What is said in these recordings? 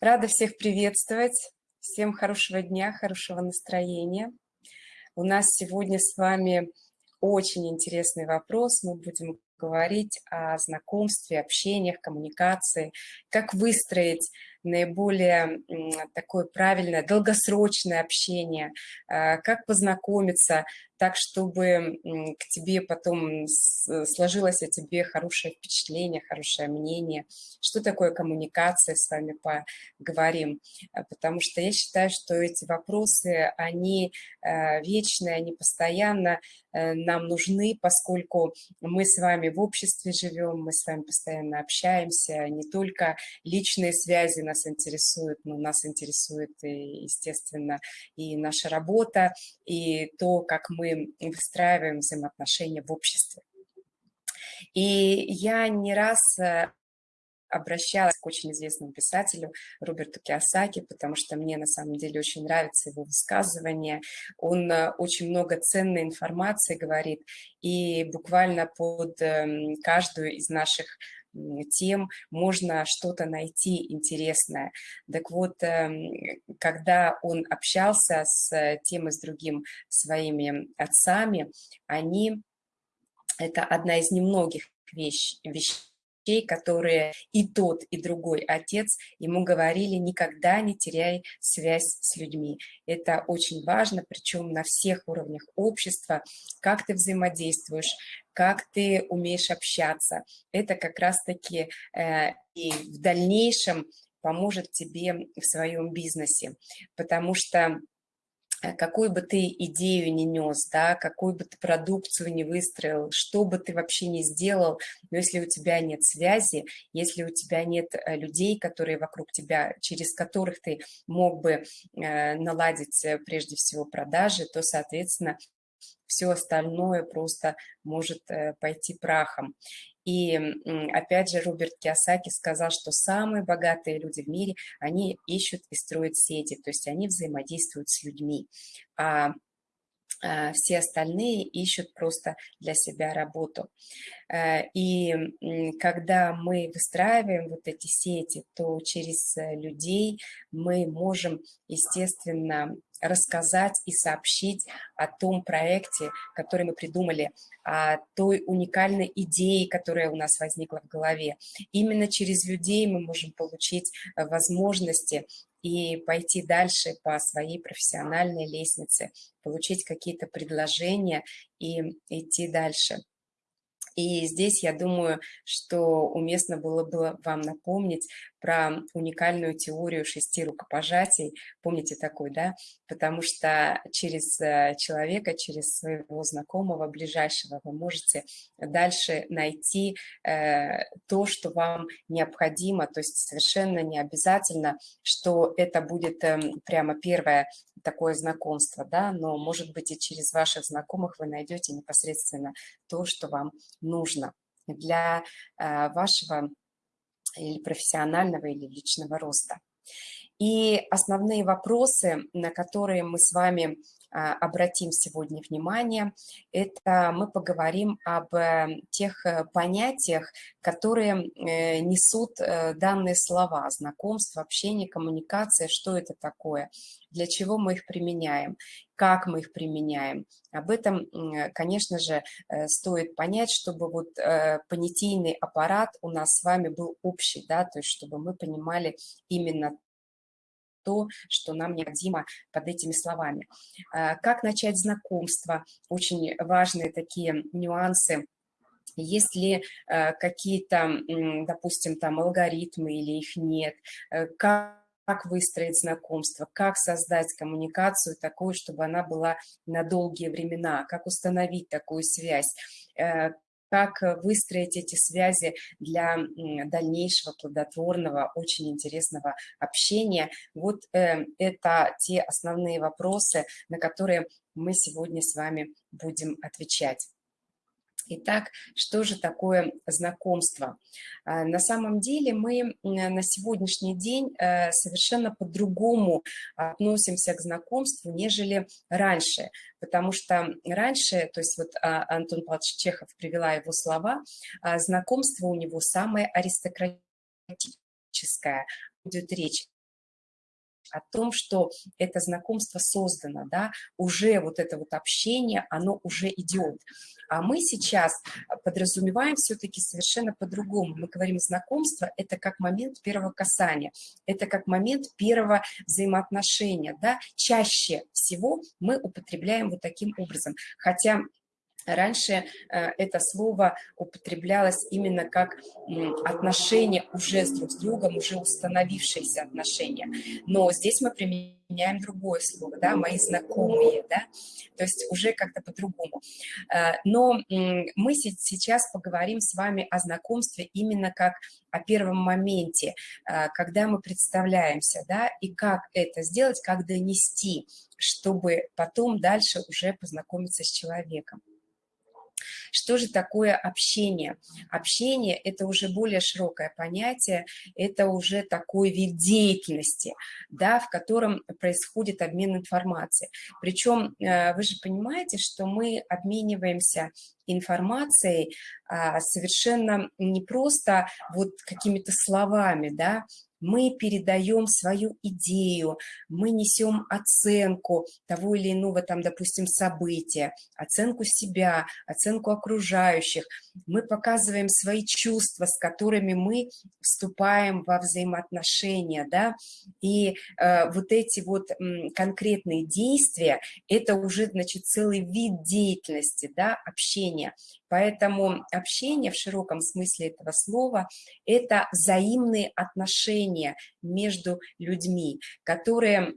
Рада всех приветствовать. Всем хорошего дня, хорошего настроения. У нас сегодня с вами очень интересный вопрос. Мы будем говорить о знакомстве, общениях, коммуникации, как выстроить наиболее такое правильное, долгосрочное общение, а, как познакомиться так, чтобы к тебе потом сложилось о тебе хорошее впечатление, хорошее мнение. Что такое коммуникация, с вами поговорим, а, потому что я считаю, что эти вопросы, они а, вечные, они постоянно э, нам нужны, поскольку мы с вами в обществе живем, мы с вами постоянно общаемся, не только личные связи нас нас интересует, но нас интересует, и, естественно, и наша работа, и то, как мы выстраиваем взаимоотношения в обществе. И я не раз э, обращалась к очень известному писателю Роберту Киосаки, потому что мне на самом деле очень нравится его высказывание. Он э, очень много ценной информации говорит, и буквально под эм, каждую из наших тем можно что-то найти интересное. Так вот, эм, когда он общался с тем и с другим своими отцами, они, это одна из немногих вещ, вещей, которые и тот, и другой отец ему говорили, никогда не теряй связь с людьми. Это очень важно, причем на всех уровнях общества, как ты взаимодействуешь, как ты умеешь общаться. Это как раз-таки э, и в дальнейшем поможет тебе в своем бизнесе, потому что Э, какую бы ты идею не нес, да, какую бы ты продукцию не выстроил, что бы ты вообще не сделал, но если у тебя нет связи, если у тебя нет э, людей, которые вокруг тебя, через которых ты мог бы наладить прежде всего продажи, то, соответственно, все остальное просто может пойти прахом. И опять же Роберт Киосаки сказал, что самые богатые люди в мире, они ищут и строят сети, то есть они взаимодействуют с людьми. А, все остальные ищут просто для себя работу. Э, и когда мы выстраиваем вот эти сети, то через э, людей мы можем, естественно, рассказать и сообщить о том проекте, который мы придумали, о той уникальной идее, которая у нас возникла в голове. Именно через людей мы можем получить э, возможности и пойти дальше по своей профессиональной лестнице, получить какие-то предложения и идти дальше. И здесь я думаю, что уместно было бы вам напомнить про уникальную теорию шести рукопожатий. Помните такой, да? Потому что через э, человека, через своего знакомого, ближайшего вы можете дальше найти э, то, что вам необходимо. То есть совершенно не обязательно, что это будет э, прямо первое такое знакомство, да, но, может быть, и через ваших знакомых вы найдете непосредственно то, что вам нужно для э, вашего или профессионального, или личного роста. И основные вопросы, на которые мы с вами а, обратим сегодня внимание, это мы поговорим об э, тех э, понятиях, которые э, несут данные слова, знакомство, общение, коммуникация, что это такое, для чего мы их применяем, как мы их применяем. Об этом, конечно же, стоит понять, чтобы вот понятийный аппарат у нас с вами был общий, да, то есть чтобы мы понимали именно то, что нам необходимо под этими словами. А, как начать знакомство? Очень важные такие нюансы. Есть ли э, какие-то, допустим, там алгоритмы или их нет, э, как как выстроить знакомство, как создать коммуникацию такую, чтобы она была на долгие времена, как установить такую связь, э, как э, выстроить эти связи для дальнейшего плодотворного, очень интересного общения. Вот э, это те основные вопросы, на которые мы сегодня с вами будем отвечать. Итак, что же такое знакомство? А, на самом деле мы на сегодняшний день э, совершенно по-другому относимся к знакомству, нежели раньше. Потому что раньше, то есть вот а, Антон Павлович Чехов привела его слова, а, знакомство у него самое аристократическое. Идет речь о том, что это знакомство создано, да, уже вот это вот общение, оно уже идет. А мы сейчас подразумеваем все-таки совершенно по-другому. Мы говорим знакомство – это как момент первого касания, это как момент первого взаимоотношения. Да? Чаще всего мы употребляем вот таким образом. Хотя Раньше э, это слово употреблялось именно как отношения уже с друг с другом, уже установившиеся отношения. Но здесь мы применяем другое слово, да, мои знакомые, да, то есть уже как-то по-другому. Э, но мы сейчас поговорим с вами о знакомстве именно как о первом моменте, э, когда мы представляемся, да, и как это сделать, как донести, чтобы потом дальше уже познакомиться с человеком. Что же такое общение? Общение – это уже более широкое понятие, это уже такой вид деятельности, да, в котором происходит обмен информацией. Причем э, вы же понимаете, что мы обмениваемся информацией а, совершенно не просто вот какими-то словами, да, мы передаем свою идею, мы несем оценку того или иного, там, допустим, события, оценку себя, оценку окружающих, мы показываем свои чувства, с которыми мы вступаем во взаимоотношения, да, и э, вот эти вот м, конкретные действия, это уже, значит, целый вид деятельности, да, общения. Поэтому общение в широком смысле этого слова – это взаимные отношения между людьми, которые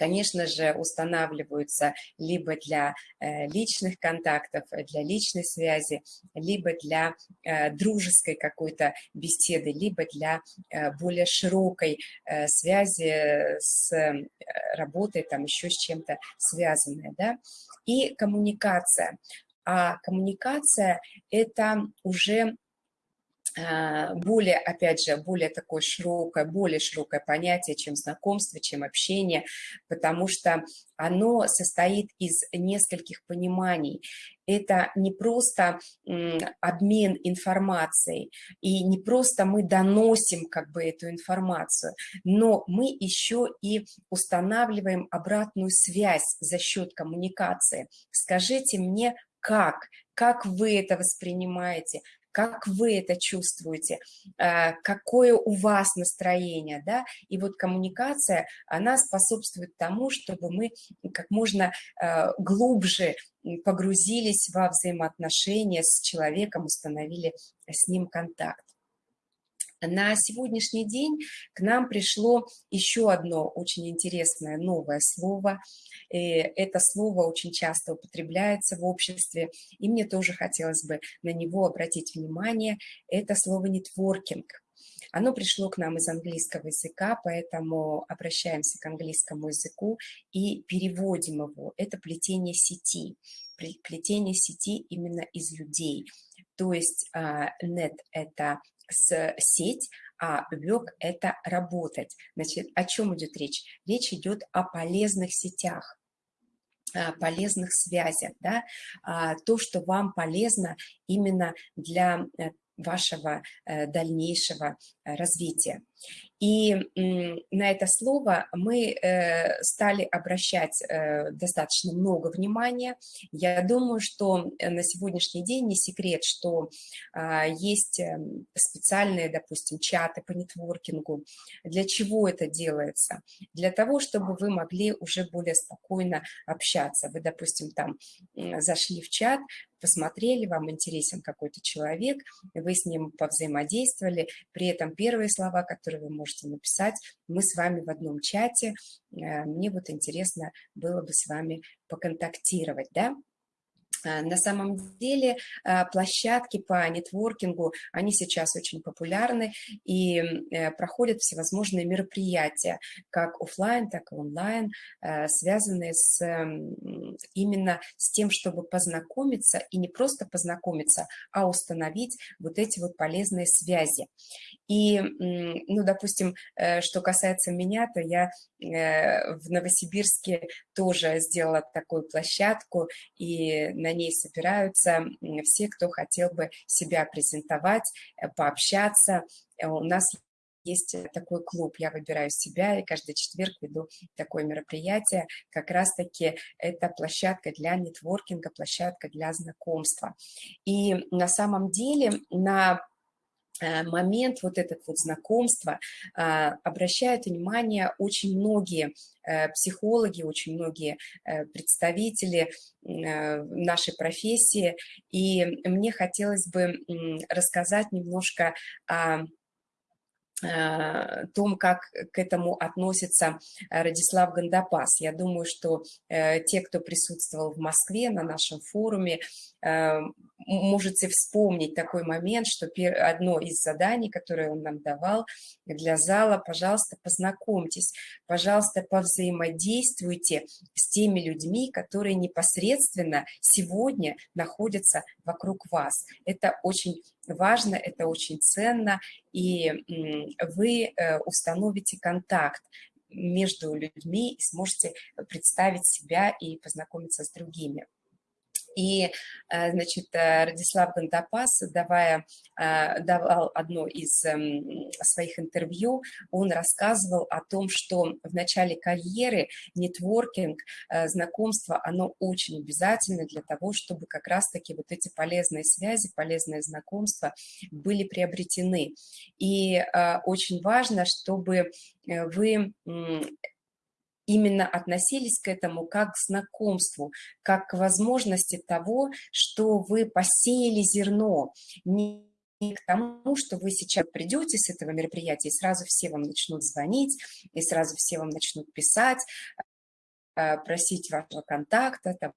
конечно же, устанавливаются либо для э, личных контактов, для личной связи, либо для э, дружеской какой-то беседы, либо для э, более широкой связи с работой, там еще с чем-то связанной. Да? И коммуникация а коммуникация – это уже а, более, опять же, более такое широкое, более широкое понятие, чем знакомство, чем общение, потому что оно состоит из нескольких пониманий. Это не просто обмен информацией, и не просто мы доносим как бы эту информацию, но мы еще и устанавливаем обратную связь за счет коммуникации. Скажите мне, как, как вы это воспринимаете, как вы это чувствуете, а, какое у вас настроение, да, и вот коммуникация, она способствует тому, чтобы мы как можно а, глубже погрузились во взаимоотношения с человеком, установили с ним контакт. На сегодняшний день к нам пришло еще одно очень интересное новое слово. И это слово очень часто употребляется в обществе, и мне тоже хотелось бы на него обратить внимание. Это слово «нетворкинг». Оно пришло к нам из английского языка, поэтому обращаемся к английскому языку и переводим его. Это плетение сети, плетение сети именно из людей. То есть net – это с сеть, а work – это работать. Значит, о чем идет речь? Речь идет о полезных сетях полезных связях, да, а, то, что вам полезно именно для э, вашего э, дальнейшего э, развития. И на это слово мы э, стали обращать э, достаточно много внимания. Я думаю, что э, на сегодняшний день не секрет, что а, есть специальные, допустим, чаты по нетворкингу. Для чего это делается? Для того, чтобы вы могли уже более спокойно общаться. Вы, допустим, там зашли в чат, посмотрели, вам интересен какой-то человек, вы с ним повзаимодействовали, при этом первые слова, которые вы можете написать, мы с вами в одном чате, э, мне вот интересно было бы с вами поконтактировать, да, Э, на самом деле э, площадки по нетворкингу, они сейчас очень популярны и проходят всевозможные мероприятия, как офлайн, так и онлайн, связанные с, именно с тем, чтобы познакомиться, и не просто познакомиться, а установить вот эти вот полезные связи. И, ну, допустим, что касается меня, то я в Новосибирске тоже сделала такую площадку, и на ней собираются все, кто хотел бы себя презентовать, э, пообщаться. Э, у нас есть такой клуб «Я выбираю себя», и каждый четверг веду такое мероприятие. Как раз-таки это площадка для нетворкинга, площадка для знакомства. И на самом деле на Э, момент вот этот вот знакомства а, обращают внимание очень многие э, психологи, очень многие э, представители нашей профессии. И мне хотелось бы рассказать немножко о Э, том, как к этому относится э, Радислав Гандапас. Я думаю, что э, те, кто присутствовал в Москве на нашем форуме, можете вспомнить такой момент, что одно из заданий, которое он нам давал для зала, пожалуйста, познакомьтесь, пожалуйста, повзаимодействуйте с теми людьми, которые непосредственно сегодня находятся вокруг вас. Это очень важно, это очень ценно, и вы э, установите контакт между людьми и сможете представить себя и познакомиться с другими. И, э, значит, э, Радислав Гандапас, давая, э, давал одно из эм, своих интервью, он рассказывал о том, что в начале карьеры нетворкинг, знакомство, оно очень обязательно для того, чтобы как раз-таки вот эти полезные связи, полезные знакомства были приобретены. И очень важно, чтобы вы именно относились к этому как к знакомству, как к возможности того, что вы посеяли зерно, не к тому, что вы сейчас придете с этого мероприятия, и сразу все вам начнут звонить, и сразу все вам начнут писать, э, просить вашего контакта там,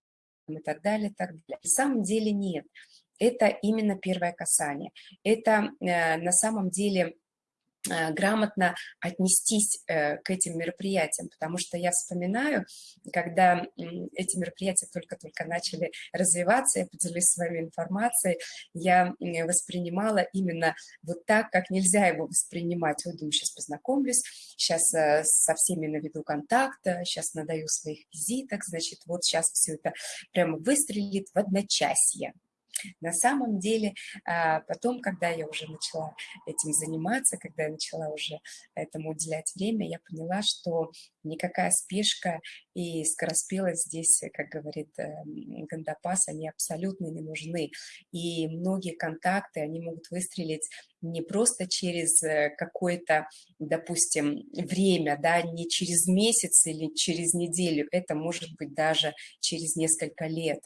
и так далее, так далее. На самом деле нет. Это именно первое касание. Это э, на самом деле грамотно отнестись э, к этим мероприятиям, потому что я вспоминаю, когда эти мероприятия только-только начали развиваться, я поделюсь с вами информацией, я воспринимала именно вот так, как нельзя его воспринимать. Вот думаю, сейчас познакомлюсь, сейчас э, со всеми наведу контакт, сейчас надаю своих визиток, значит, вот сейчас все это прямо выстрелит в одночасье. На самом деле, а, потом, когда я уже начала этим заниматься, когда я начала уже этому уделять время, я поняла, что никакая спешка и скороспелость здесь, как говорит эм, Гандапас, они абсолютно не нужны. И многие контакты, они могут выстрелить не просто через э, какое-то, допустим, время, да, не через месяц или через неделю, это может быть даже через несколько лет.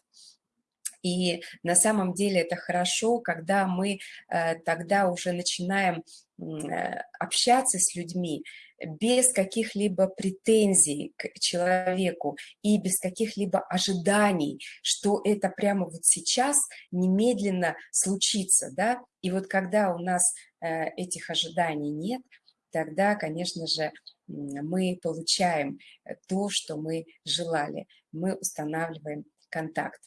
И на самом деле это хорошо, когда мы э, тогда уже начинаем э, общаться с людьми без каких-либо претензий к человеку и без каких-либо ожиданий, что это прямо вот сейчас немедленно случится, да, и вот когда у нас э, этих ожиданий нет, тогда, конечно же, мы получаем то, что мы желали, мы устанавливаем контакт.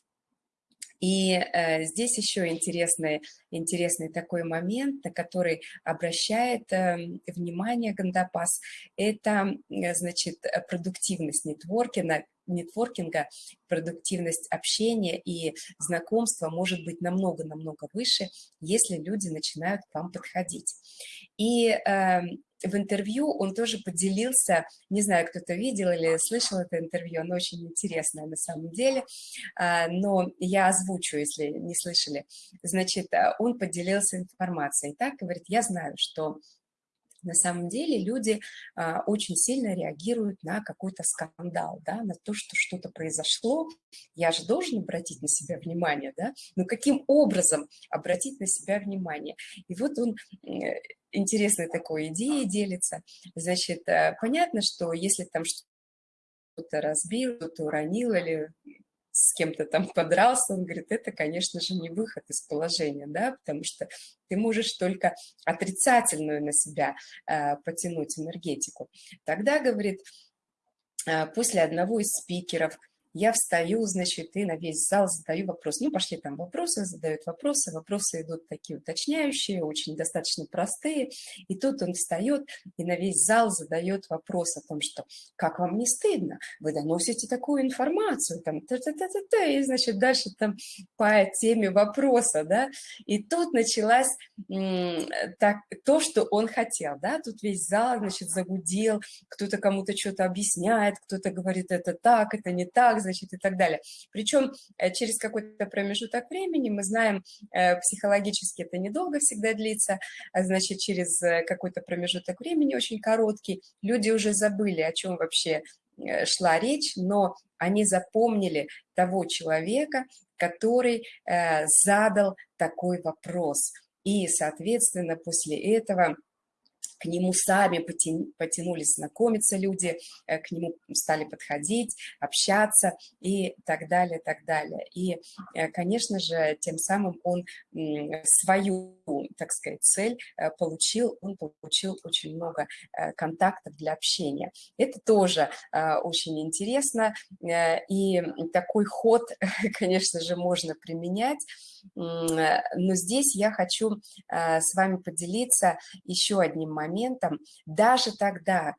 И э, здесь еще интересный, интересный такой момент, на который обращает э, внимание Гандапас, это, э, значит, продуктивность нетворкинга, нетворкинга, продуктивность общения и знакомства может быть намного-намного выше, если люди начинают к вам подходить. И э, в интервью он тоже поделился, не знаю, кто-то видел или слышал это интервью, оно очень интересное на самом деле, э, но я озвучу, если не слышали. Значит, он поделился информацией. Так, говорит, я знаю, что на самом деле люди а, очень сильно реагируют на какой-то скандал, да, на то, что что-то произошло. Я же должен обратить на себя внимание, да? Но каким образом обратить на себя внимание? И вот он интересной такой идеей делится. Значит, э, понятно, что если там что-то разбил, что-то уронил или с кем-то там подрался, он говорит, это, конечно же, не выход из положения, да, потому что ты можешь только отрицательную на себя э, потянуть энергетику. Тогда, говорит, э, после одного из спикеров я встаю, значит, и на весь зал задаю вопрос. Ну, пошли там вопросы, задают вопросы, вопросы идут такие уточняющие, очень достаточно простые. И тут он встает и на весь зал задает вопрос о том, что как вам не стыдно, вы доносите такую информацию, там, та -та -та -та -та, и, значит, дальше там по теме вопроса, да, и тут началась так, то, что он хотел, да, тут весь зал, значит, загудел, кто-то кому-то что-то объясняет, кто-то говорит, это так, это не так, значит, и так далее. Причем э, через какой-то промежуток времени, мы знаем, э, психологически это недолго всегда длится, а значит, через э, какой-то промежуток времени, очень короткий, люди уже забыли, о чем вообще шла речь, но они запомнили того человека, который задал такой вопрос. И, соответственно, после этого к нему сами потянулись знакомиться люди, э, к нему стали подходить, общаться и так далее, так далее. И, э, конечно же, тем самым он свою, так сказать, цель э, получил, он получил очень много контактов для общения. Это тоже очень интересно, и такой ход, конечно же, можно применять, но здесь я хочу с вами поделиться еще одним моментом, моментом, даже тогда,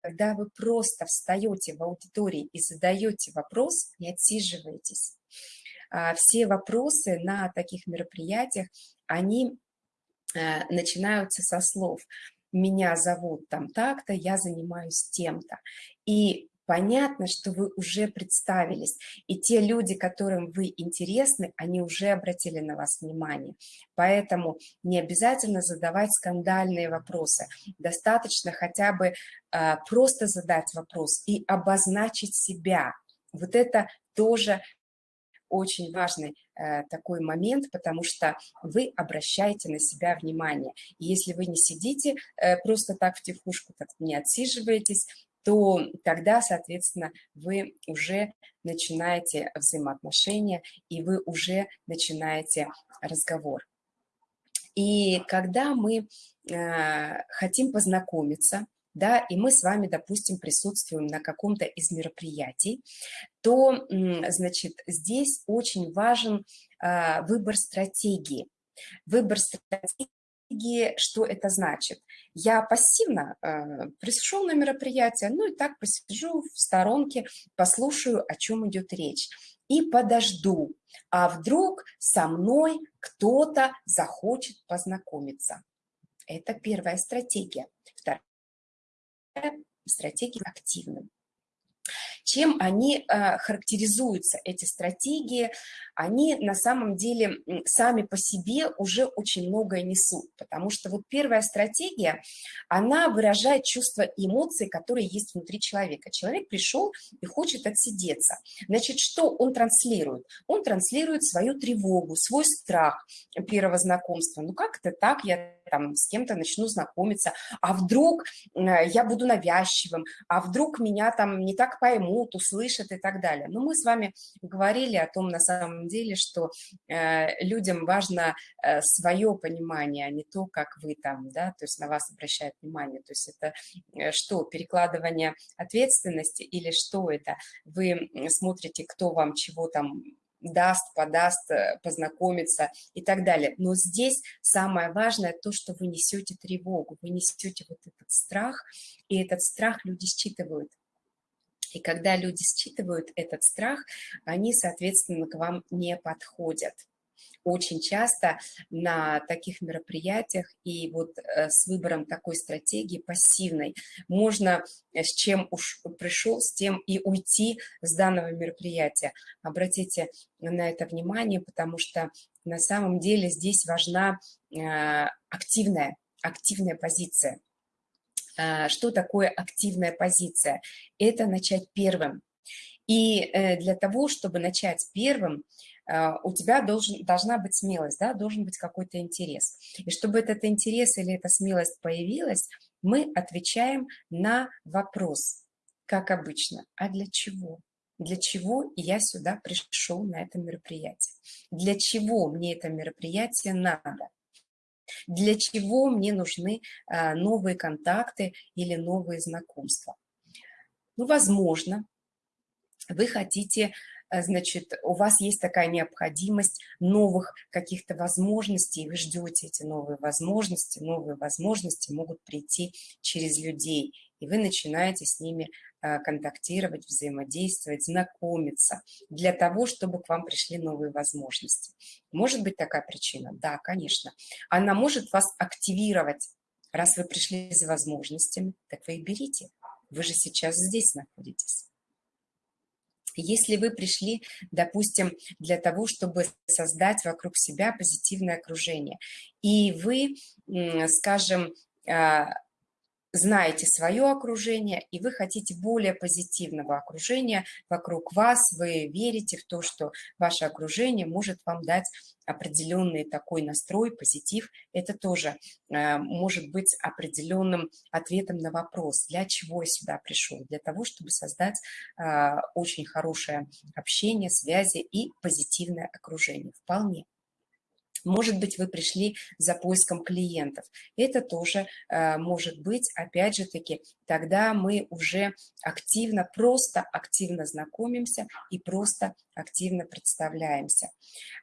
когда вы просто встаете в аудитории и задаете вопрос, не отсиживаетесь. А, все вопросы на таких мероприятиях, они э, начинаются со слов «меня зовут там так-то, я занимаюсь тем-то». И понятно, что вы уже представились, и те люди, которым вы интересны, они уже обратили на вас внимание. Поэтому не обязательно задавать скандальные вопросы, достаточно хотя бы э, просто задать вопрос и обозначить себя. Вот это тоже очень важный э, такой момент, потому что вы обращаете на себя внимание. И если вы не сидите э, просто так в тихушку, так не отсиживаетесь, то тогда, соответственно, вы уже начинаете взаимоотношения и вы уже начинаете разговор. И когда мы э, хотим познакомиться, да, и мы с вами, допустим, присутствуем на каком-то из мероприятий, то, значит, здесь очень важен э, выбор стратегии. Выбор стратегии стратегии, что это значит? Я пассивно э, пришел на мероприятие, ну и так посижу в сторонке, послушаю, о чем идет речь, и подожду, а вдруг со мной кто-то захочет познакомиться. Это первая стратегия. Вторая стратегия активным. Чем они э, характеризуются, эти стратегии? Они на самом деле сами по себе уже очень многое несут, потому что вот первая стратегия, она выражает чувства и эмоции, которые есть внутри человека. Человек пришел и хочет отсидеться. Значит, что он транслирует? Он транслирует свою тревогу, свой страх первого знакомства. Ну как это так? Я там с кем-то начну знакомиться, а вдруг э, я буду навязчивым, а вдруг меня там не так поймут, услышат и так далее. Но мы с вами говорили о том на самом деле, что э, людям важно э, свое понимание, а не то, как вы там, да, то есть на вас обращают внимание. То есть это что, перекладывание ответственности или что это? Вы смотрите, кто вам чего там даст, подаст, э, познакомиться и так далее. Но здесь самое важное то, что вы несете тревогу, вы несете вот этот страх, и этот страх люди считывают. И когда люди считывают этот страх, они, соответственно, к вам не подходят очень часто на таких мероприятиях и вот э, с выбором такой стратегии пассивной можно э, с чем уж пришел, с тем и уйти с данного мероприятия. Обратите на это внимание, потому что на самом деле здесь важна э, активная, активная позиция. Что такое активная позиция? Это начать первым. И для того, чтобы начать первым, а, у тебя должен, должна быть смелость, да, должен быть какой-то интерес. И чтобы этот интерес или эта смелость появилась, мы отвечаем на вопрос, как обычно, а для чего? Для чего я сюда пришел на это мероприятие? Для чего мне это мероприятие надо? Для чего мне нужны а, новые контакты или новые знакомства? Ну, возможно, вы хотите Э, значит, у вас есть такая необходимость новых каких-то возможностей, вы ждете эти новые возможности, новые возможности могут прийти через людей, и вы начинаете с ними э, контактировать, взаимодействовать, знакомиться для того, чтобы к вам пришли новые возможности. Может быть такая причина? Да, конечно. Она может вас активировать. Раз вы пришли за возможностями, так вы их берите. Вы же сейчас здесь находитесь. Если вы пришли, допустим, для того, чтобы создать вокруг себя позитивное окружение, и вы, скажем, а, знаете свое окружение, и вы хотите более позитивного окружения вокруг вас, вы верите в то, что ваше окружение может вам дать определенный такой настрой, позитив, это тоже э, может быть определенным ответом на вопрос, для чего я сюда пришел, для того, чтобы создать э, очень хорошее общение, связи и позитивное окружение, вполне. Может быть, вы пришли за поиском клиентов. Это тоже э, может быть, опять же таки, тогда мы уже активно, просто активно знакомимся и просто активно представляемся.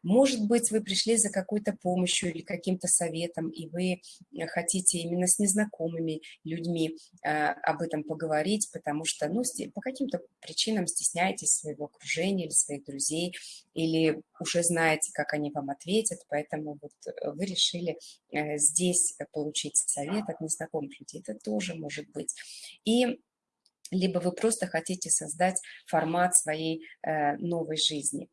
Может быть, вы пришли за какой-то помощью или каким-то советом, и вы хотите именно с незнакомыми людьми э, об этом поговорить, потому что ну, по каким-то причинам стесняетесь своего окружения или своих друзей, или уже знаете, как они вам ответят, поэтому вот э, вы решили здесь получить совет от незнакомых людей. Это тоже может быть. И либо вы просто хотите создать формат своей э, новой жизни.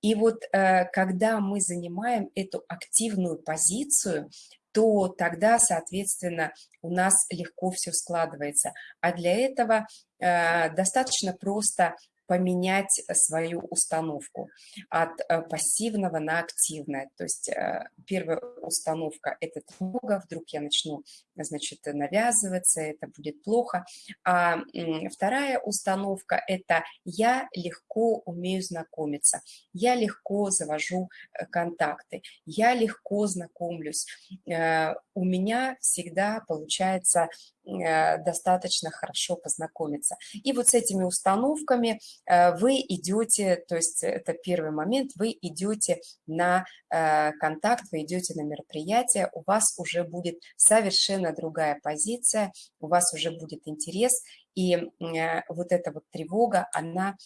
И вот э, когда мы занимаем эту активную позицию, то тогда, соответственно, у нас легко все складывается. А для этого э, достаточно просто поменять свою установку от э, пассивного на активное. То есть э, первая установка – это тревога, вдруг я начну, значит, навязываться, это будет плохо. А вторая установка – это я легко умею знакомиться, я легко завожу э, контакты, я легко знакомлюсь. У меня всегда получается достаточно хорошо познакомиться. И вот с этими установками Э, вы идете, то есть это первый момент, вы идете на э, контакт, вы идете на мероприятие, у вас уже будет совершенно другая позиция, у вас уже будет интерес, и э, вот эта вот тревога, она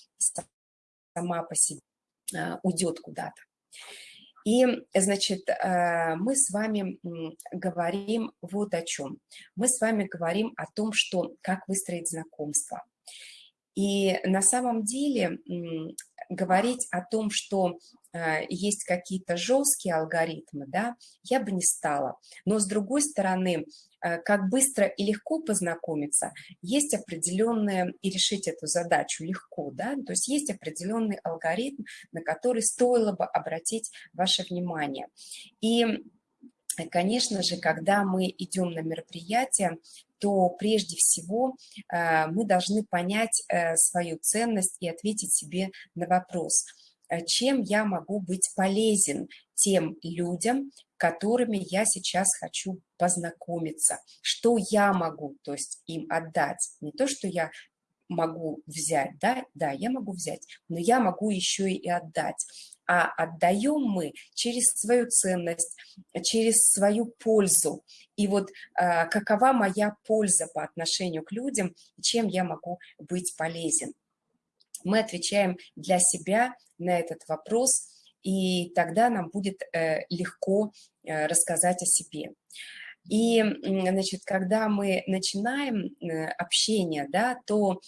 сама по себе уйдет куда-то. И, значит, мы с вами говорим вот о чем. Мы с вами говорим о том, что как выстроить знакомство – и на самом деле говорить о том, что э, есть какие-то жесткие алгоритмы, да, я бы не стала. Но с другой стороны, э, как быстро и легко познакомиться, есть определенные, и решить эту задачу легко, да, то есть есть определенный алгоритм, на который стоило бы обратить ваше внимание. И Конечно же, когда мы идем на мероприятие, то прежде всего э, мы должны понять э, свою ценность и ответить себе на вопрос, э, чем я могу быть полезен тем людям, которыми я сейчас хочу познакомиться, что я могу, то есть им отдать, не то, что я могу взять, да, да, я могу взять, но я могу еще и отдать а отдаем мы через свою ценность, через свою пользу. И вот э, какова моя польза по отношению к людям, чем я могу быть полезен. Мы отвечаем для себя на этот вопрос, и тогда нам будет э, легко э, рассказать о себе. И, значит, когда мы начинаем э, общение, да, то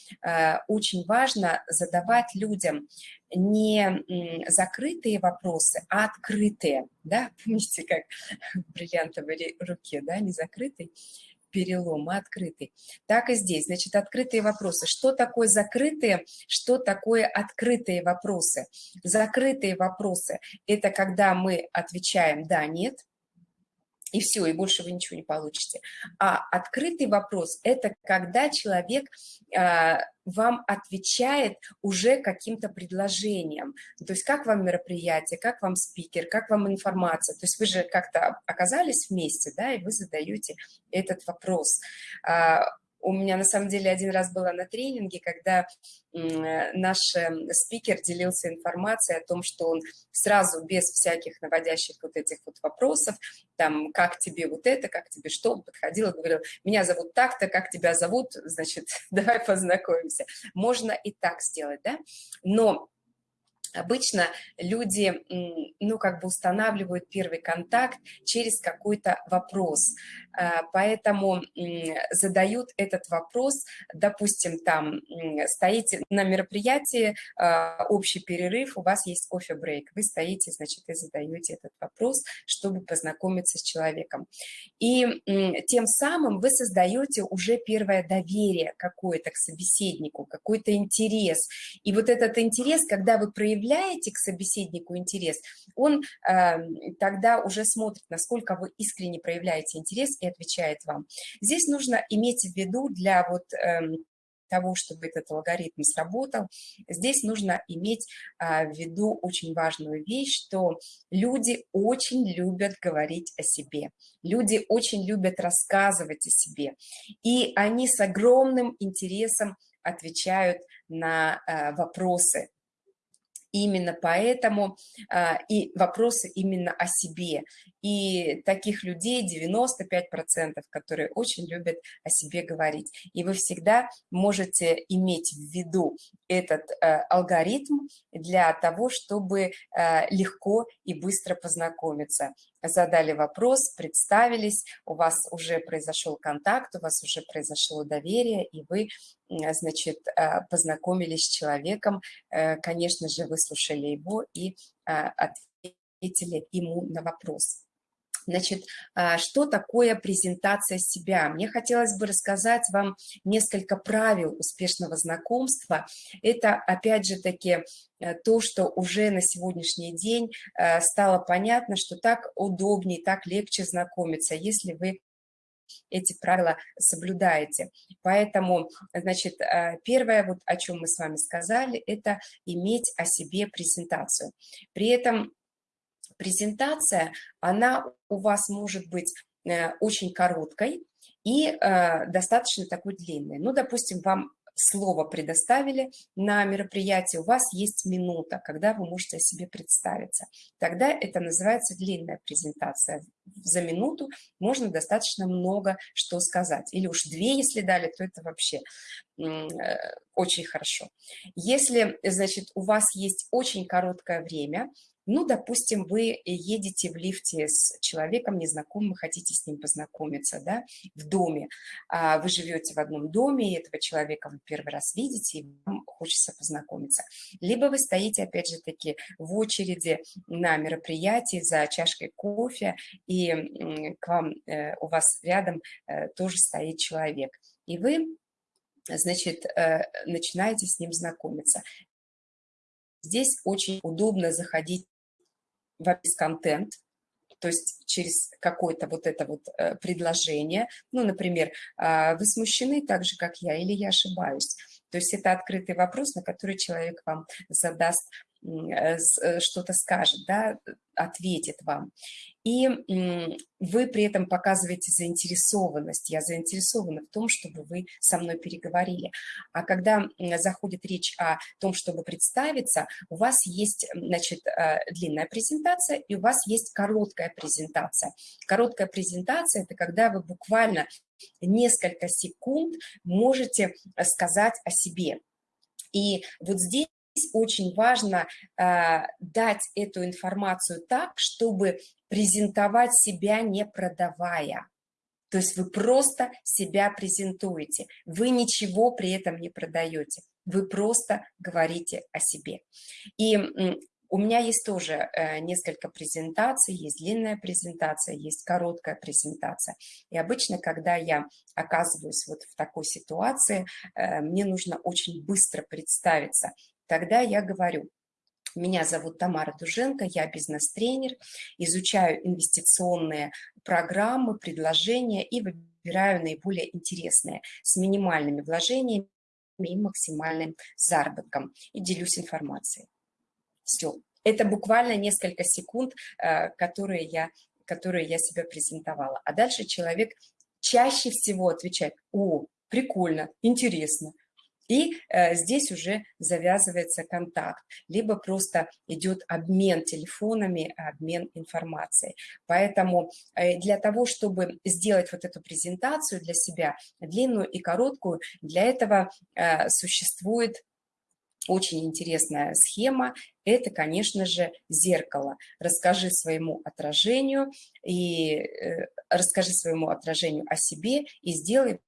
очень важно задавать людям не закрытые вопросы, а открытые, да, помните, как в бриллиантовой руке, да, не закрытый перелом, а открытый. Так и здесь, значит, открытые вопросы. Что такое закрытые, что такое открытые вопросы? Закрытые вопросы – это когда мы отвечаем «да», «нет», и все, и больше вы ничего не получите. А открытый вопрос – это когда человек э, вам отвечает уже каким-то предложением. То есть как вам мероприятие, как вам спикер, как вам информация. То есть вы же как-то оказались вместе, да, и вы задаете этот вопрос. Э, у меня на самом деле один раз была на тренинге, когда наш эм, спикер делился информацией о том, что он сразу без всяких наводящих вот этих вот вопросов, там, как тебе вот это, как тебе что, он подходил и говорил, меня зовут так-то, как тебя зовут, значит, давай познакомимся. Можно и так сделать, да, но Обычно люди, ну, как бы устанавливают первый контакт через какой-то вопрос, а, поэтому задают этот вопрос, допустим, там стоите на мероприятии, а, общий перерыв, у вас есть кофе-брейк, вы стоите, значит, и задаете этот вопрос, чтобы познакомиться с человеком. И тем самым вы создаете уже первое доверие какое-то к собеседнику, какой-то интерес. И вот этот интерес, когда вы проявляете проявляете к собеседнику интерес, он э, тогда уже смотрит, насколько вы искренне проявляете интерес и отвечает вам. Здесь нужно иметь в виду для вот... Э, того, чтобы этот алгоритм сработал, здесь нужно иметь а, в виду очень важную вещь, что люди очень любят говорить о себе, люди очень любят рассказывать о себе, и они с огромным интересом отвечают на а, вопросы Именно поэтому а, и вопросы именно о себе. И таких людей 95%, которые очень любят о себе говорить. И вы всегда можете иметь в виду этот а, алгоритм для того, чтобы а, легко и быстро познакомиться задали вопрос, представились, у вас уже произошел контакт, у вас уже произошло доверие, и вы, значит, э, познакомились с человеком, э, конечно же, выслушали его и э, ответили ему на вопрос. Значит, а, что такое презентация себя? Мне хотелось бы рассказать вам несколько правил успешного знакомства. Это, опять же таки, э, то, что уже на сегодняшний день э, стало понятно, что так удобнее, так легче знакомиться, если вы эти правила соблюдаете. Поэтому, значит, э, первое, вот о чем мы с вами сказали, это иметь о себе презентацию. При этом презентация, она у вас может быть э, очень короткой и э, достаточно такой длинной. Ну, допустим, вам слово предоставили на мероприятии, у вас есть минута, когда вы можете о себе представиться. Тогда это называется длинная презентация. За минуту можно достаточно много что сказать. Или уж две, если дали, то это вообще э, очень хорошо. Если, значит, у вас есть очень короткое время, ну, допустим, вы едете в лифте с человеком незнакомым, хотите с ним познакомиться, да, в доме. А вы живете в одном доме, и этого человека вы первый раз видите, и вам хочется познакомиться. Либо вы стоите, опять же таки, в очереди на мероприятии за чашкой кофе, и к вам, э, у вас рядом э, тоже стоит человек. И вы значит, э, начинаете с ним знакомиться. Здесь очень удобно заходить весь контент, то есть через какое-то вот это вот э, предложение. Ну, например, а, вы смущены так же, как я, или я ошибаюсь. То есть это открытый вопрос, на который человек вам задаст что-то скажет, да, ответит вам. И вы при этом показываете заинтересованность. Я заинтересована в том, чтобы вы со мной переговорили. А когда заходит речь о том, чтобы представиться, у вас есть, значит, э, длинная презентация и у вас есть короткая презентация. Короткая презентация – это когда вы буквально несколько секунд можете сказать о себе. И вот здесь очень важно э, дать эту информацию так, чтобы презентовать себя не продавая. То есть вы просто себя презентуете, вы ничего при этом не продаете, вы просто говорите о себе. И у меня есть тоже э, несколько презентаций, есть длинная презентация, есть короткая презентация. И обычно, когда я оказываюсь вот в такой ситуации, э, мне нужно очень быстро представиться, тогда я говорю, меня зовут Тамара Дуженко, я бизнес-тренер, изучаю инвестиционные программы, предложения и выбираю наиболее интересные с минимальными вложениями и максимальным заработком и делюсь информацией. Все. Это буквально несколько секунд, э, которые я, которые я себя презентовала. А дальше человек чаще всего отвечает, о, прикольно, интересно. И э, здесь уже завязывается контакт, либо просто идет обмен телефонами, обмен информацией. Поэтому э, для того, чтобы сделать вот эту презентацию для себя, длинную и короткую, для этого э, существует очень интересная схема – это, конечно же, зеркало. Расскажи своему отражению и э, расскажи своему отражению о себе и сделай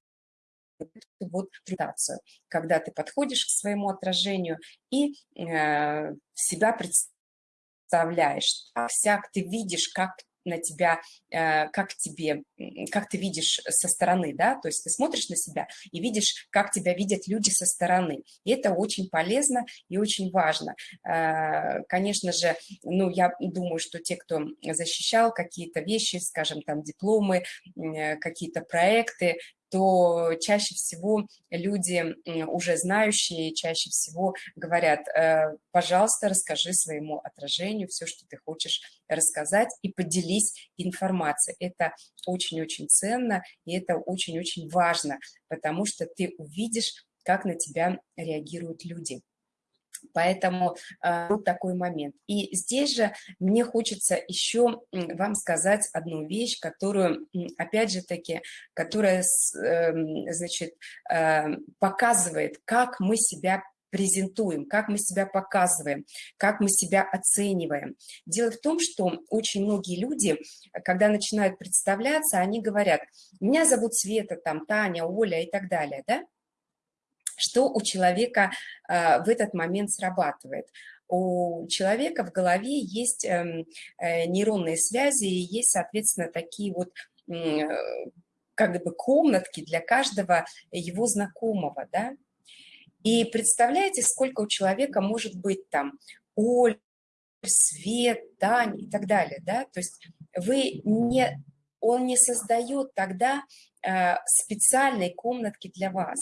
вот презентацию, когда ты подходишь к своему отражению и э, себя представляешь, так, всяк ты видишь, как на тебя, э, как тебе, как ты видишь со стороны, да, то есть ты смотришь на себя и видишь, как тебя видят люди со стороны. И это очень полезно и очень важно. Э, конечно же, ну, я думаю, что те, кто защищал какие-то вещи, скажем, там, дипломы, э, какие-то проекты, то чаще всего люди, уже знающие, чаще всего говорят, э, пожалуйста, расскажи своему отражению все, что ты хочешь рассказать, и поделись информацией. Это очень-очень ценно, и это очень-очень важно, потому что ты увидишь, как на тебя реагируют люди. Поэтому э, вот такой момент. И здесь же мне хочется еще вам сказать одну вещь, которую, опять же таки, которая, эм, значит, э, показывает, как мы себя презентуем, как мы себя показываем, как мы себя оцениваем. Дело в том, что очень многие люди, когда начинают представляться, они говорят, меня зовут Света, там, Таня, Оля и так далее, да? Что у человека э, в этот момент срабатывает? У человека в голове есть эм, э, нейронные связи и есть, соответственно, такие вот как бы комнатки для каждого его знакомого, да? И представляете, сколько у человека может быть там Оль, Свет, Тань и так далее, да? То есть вы не, он не создает тогда э, специальной комнатки для вас.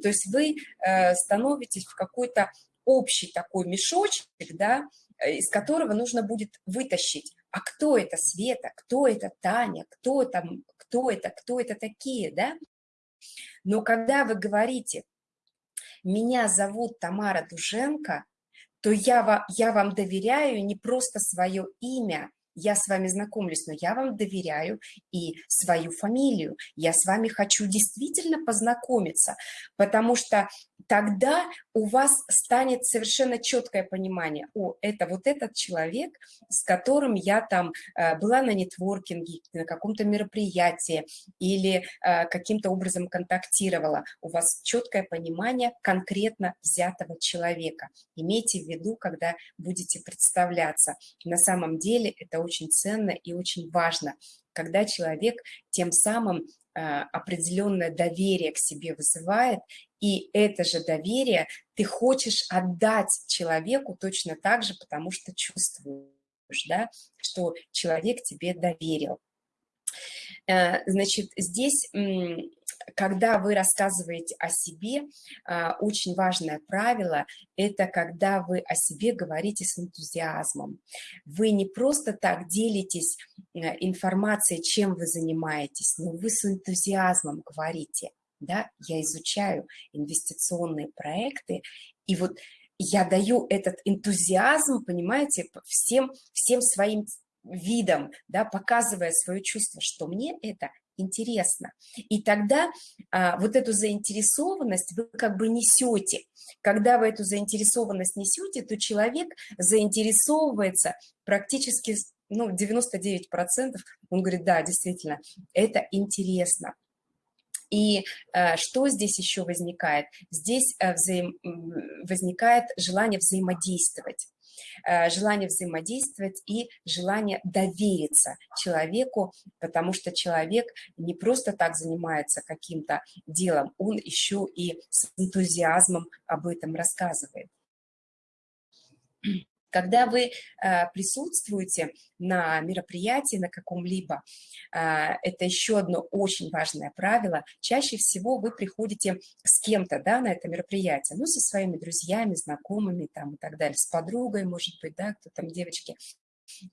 То есть вы э, становитесь в какой-то общий такой мешочек, да, э, из которого нужно будет вытащить, а кто это Света, кто это Таня, кто там, кто это, кто это такие, да? Но когда вы говорите, меня зовут Тамара Дуженко, то я, я вам доверяю не просто свое имя, я с вами знакомлюсь, но я вам доверяю и свою фамилию. Я с вами хочу действительно познакомиться, потому что тогда у вас станет совершенно четкое понимание, о, это вот этот человек, с которым я там э, была на нетворкинге, на каком-то мероприятии или э, каким-то образом контактировала. У вас четкое понимание конкретно взятого человека. Имейте в виду, когда будете представляться. На самом деле это очень ценно и очень важно, когда человек тем самым Э, определенное доверие к себе вызывает, и это же доверие ты хочешь отдать человеку точно так же, потому что чувствуешь, да, что человек тебе доверил. Э, значит, здесь когда вы рассказываете о себе, а, очень важное правило – это когда вы о себе говорите с энтузиазмом. Вы не просто так делитесь э, информацией, чем вы занимаетесь, но вы с энтузиазмом говорите. Да, я изучаю инвестиционные проекты, и вот я даю этот энтузиазм, понимаете, всем, всем своим видом, да, показывая свое чувство, что мне это интересно. И тогда а, вот эту заинтересованность вы как бы несете. Когда вы эту заинтересованность несете, то человек заинтересовывается практически ну, 99%, он говорит, да, действительно, это интересно. И э, что здесь еще возникает? Здесь э, взаим... возникает желание взаимодействовать. Э, желание взаимодействовать и желание довериться человеку, потому что человек не просто так занимается каким-то делом, он еще и с энтузиазмом об этом рассказывает. Когда вы э, присутствуете на мероприятии на каком-либо, э, это еще одно очень важное правило, чаще всего вы приходите с кем-то да, на это мероприятие, ну, со своими друзьями, знакомыми там и так далее, с подругой, может быть, да, кто там, девочки,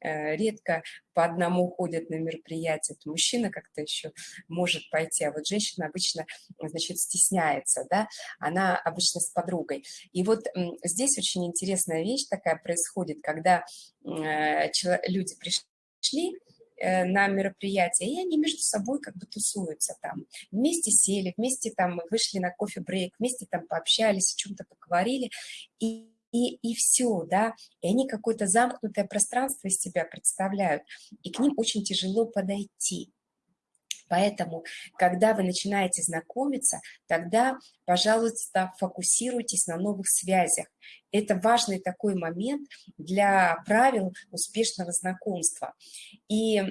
редко по одному ходят на мероприятия, то мужчина как-то еще может пойти, а вот женщина обычно, значит, стесняется, да, она обычно с подругой. И вот здесь очень интересная вещь такая происходит, когда э, люди пришли, Э, на мероприятие, и они между собой как бы тусуются там. Вместе сели, вместе там вышли на кофе-брейк, вместе там пообщались, о чем-то поговорили, и и, и все, да, и они какое-то замкнутое пространство из себя представляют, и к ним очень тяжело подойти. Поэтому, когда вы начинаете знакомиться, тогда, пожалуйста, фокусируйтесь на новых связях. Это важный такой момент для правил успешного знакомства. И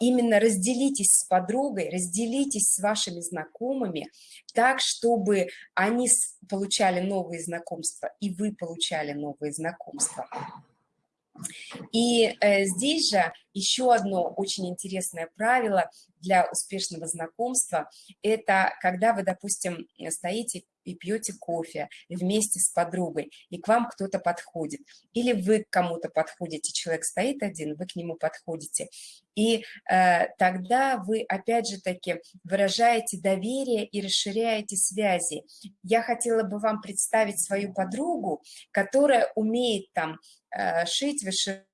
именно разделитесь с подругой, разделитесь с вашими знакомыми так, чтобы они получали новые знакомства, и вы получали новые знакомства. И э, здесь же еще одно очень интересное правило для успешного знакомства – это когда вы, допустим, стоите и пьете кофе вместе с подругой, и к вам кто-то подходит, или вы к кому-то подходите, человек стоит один, вы к нему подходите, и э, тогда вы, опять же таки, выражаете доверие и расширяете связи. Я хотела бы вам представить свою подругу, которая умеет там э, шить, вышивать,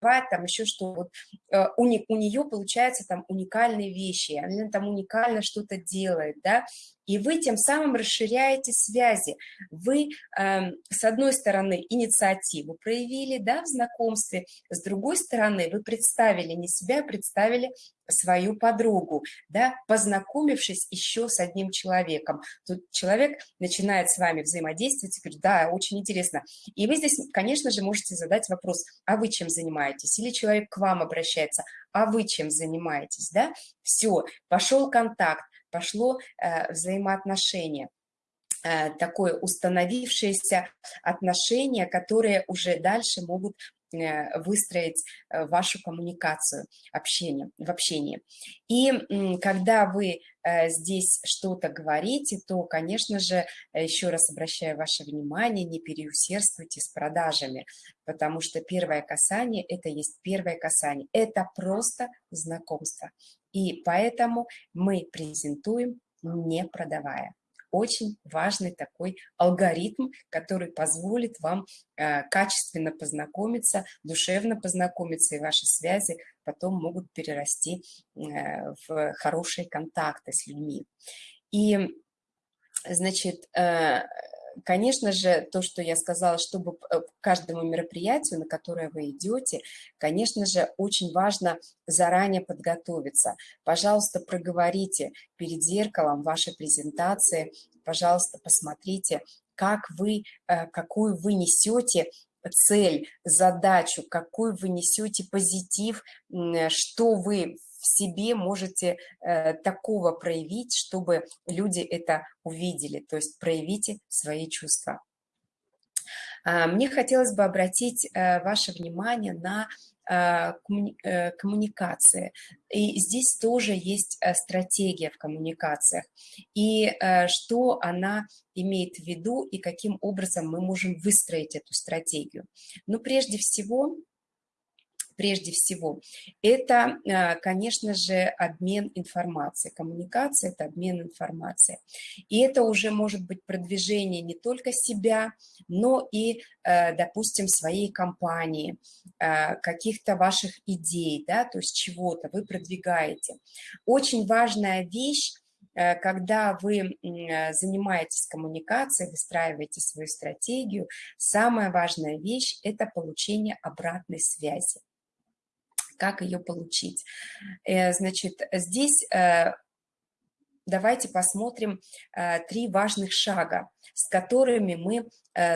там еще что вот э, у, не, у нее получается там уникальные вещи, она там уникально что-то делает, да, и вы тем самым расширяете связи. Вы, э, с одной стороны, инициативу проявили да, в знакомстве, с другой стороны, вы представили не себя, представили свою подругу, да, познакомившись еще с одним человеком. Тут человек начинает с вами взаимодействовать и говорит, да, очень интересно. И вы здесь, конечно же, можете задать вопрос, а вы чем занимаетесь? Или человек к вам обращается, а вы чем занимаетесь, да? Все, пошел контакт, пошло э, взаимоотношение э, такое установившееся отношения, которые уже дальше могут э, выстроить вашу коммуникацию общение, в общении. И когда вы здесь что-то говорите, то, конечно же, еще раз обращаю ваше внимание, не переусердствуйте с продажами, потому что первое касание – это есть первое касание. Это просто знакомство. И поэтому мы презентуем, не продавая. Очень важный такой алгоритм, который позволит вам э, качественно познакомиться, душевно познакомиться, и ваши связи потом могут перерасти э, в хорошие контакты с людьми. И, значит, э, Конечно же, то, что я сказала, чтобы э, каждому мероприятию, на которое вы идете, конечно же, очень важно заранее подготовиться. Пожалуйста, проговорите перед зеркалом вашей презентации, пожалуйста, посмотрите, как вы, э, какую вы несете цель, задачу, какой вы несете позитив, что вы себе можете э, такого проявить, чтобы люди это увидели, то есть проявите свои чувства. А, мне хотелось бы обратить э, ваше внимание на э, э, коммуникации. И здесь тоже есть стратегия в коммуникациях. И что она имеет в виду и каким образом мы можем выстроить эту стратегию. Но прежде всего прежде всего, это, а, конечно же, обмен информацией. Коммуникация – это обмен информацией. И это уже может быть продвижение не только себя, но и, а, допустим, своей компании, а, каких-то ваших идей, да, то есть чего-то вы продвигаете. Очень важная вещь когда вы занимаетесь коммуникацией, выстраиваете свою стратегию, самая важная вещь – это получение обратной связи как ее получить. Э, значит, здесь э, давайте посмотрим э, три важных шага, с которыми мы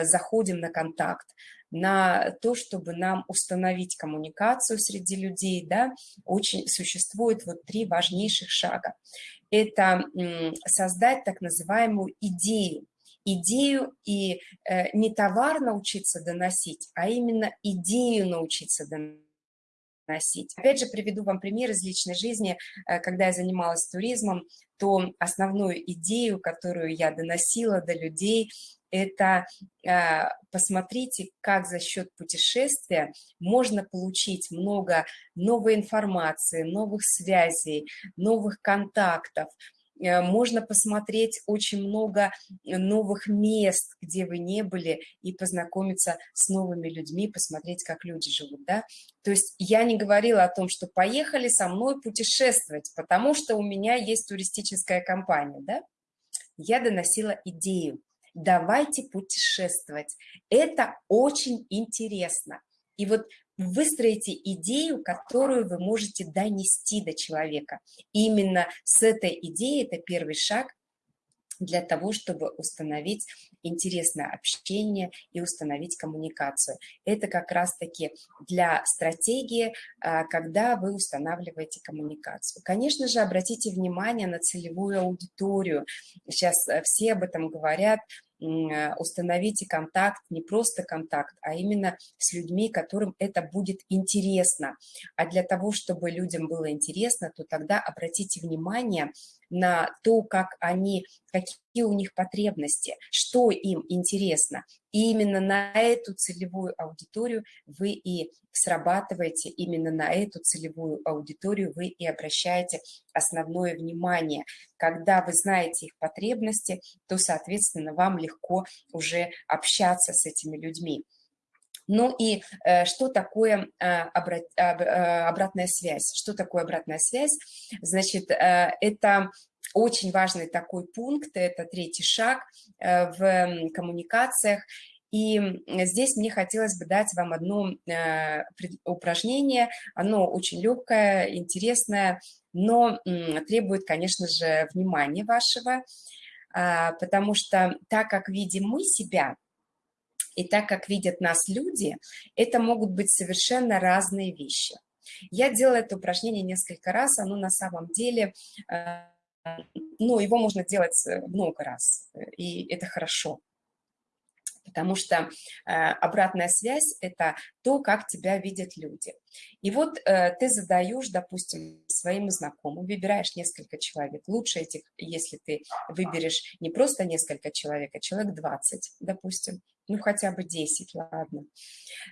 заходим на контакт на то, чтобы нам установить коммуникацию среди людей, да, очень существует вот три важнейших шага. Это создать так называемую идею, идею и не товар научиться доносить, а именно идею научиться доносить носить. Опять же, приведу вам пример из личной жизни. Э, когда я занималась туризмом, то основную идею, которую я доносила до людей, это а, посмотрите, как за счет путешествия можно получить много новой информации, новых связей, новых контактов, Э, можно посмотреть очень много новых мест, где вы не были, и познакомиться с новыми людьми, посмотреть, как люди живут, да. То есть я не говорила о том, что поехали со мной путешествовать, потому что у меня есть туристическая компания, да. Я доносила идею, давайте путешествовать. Это очень интересно. И вот выстроите идею, которую вы можете донести до человека. И именно с этой идеей, это первый шаг для того, чтобы установить интересное общение и установить коммуникацию. Это как раз-таки для стратегии, а, когда вы устанавливаете коммуникацию. Конечно же, обратите внимание на целевую аудиторию. Сейчас э, все об этом говорят, установите контакт, не просто контакт, а именно с людьми, которым это будет интересно. А для того, чтобы людям было интересно, то тогда обратите внимание на то, как они, какие у них потребности, что им интересно. И именно на эту целевую аудиторию вы и срабатываете, именно на эту целевую аудиторию вы и обращаете основное внимание. Когда вы знаете их потребности, то, соответственно, вам легко уже общаться с этими людьми. Ну и э, что такое э, обрат, э, обратная связь? Что такое обратная связь? Значит, э, это очень важный такой пункт, это третий шаг в коммуникациях. И здесь мне хотелось бы дать вам одно упражнение. Оно очень легкое, интересное, но требует, конечно же, внимания вашего, а, потому что так как видим мы себя, и так как видят нас люди, это могут быть совершенно разные вещи. Я делала это упражнение несколько раз, оно на самом деле, э, ну, его можно делать э, много раз, и это хорошо потому что э, обратная связь – это то, как тебя видят люди. И вот э, ты задаешь, допустим, своим знакомым, выбираешь несколько человек. Лучше этих, если ты выберешь не просто несколько человек, а человек 20, допустим, ну хотя бы 10, ладно.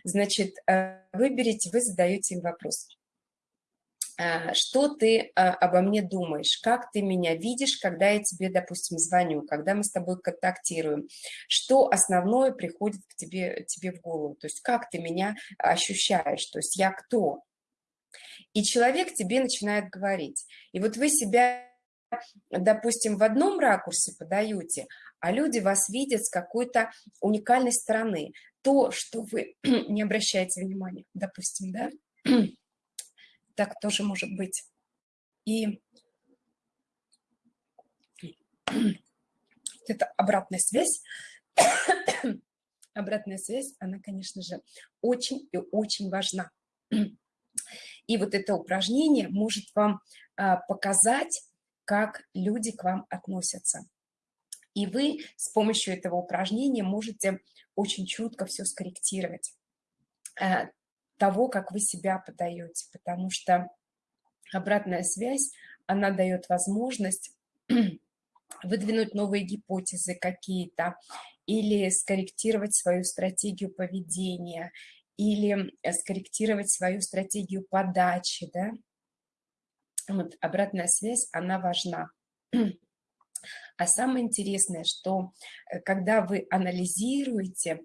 Значит, э, выберите, вы задаете им вопрос. Э, что ты э, обо мне думаешь, как ты меня видишь, когда я тебе, допустим, звоню, когда мы с тобой контактируем, что основное приходит к тебе, тебе в голову, то есть как ты меня ощущаешь, то есть я кто. И человек тебе начинает говорить. И вот вы себя, допустим, в одном ракурсе подаете, а люди вас видят с какой-то уникальной стороны. То, что вы не обращаете внимания, допустим, да, так тоже может быть. И это обратная связь. обратная связь, она, конечно же, очень и очень важна. И вот это упражнение может вам а, показать, как люди к вам относятся. И вы с помощью этого упражнения можете очень чутко все скорректировать. Того, как вы себя подаете, потому что обратная связь, она дает возможность выдвинуть новые гипотезы какие-то, или скорректировать свою стратегию поведения, или э, скорректировать свою стратегию подачи, да. Вот обратная связь, она важна. А самое интересное, что э, когда вы анализируете,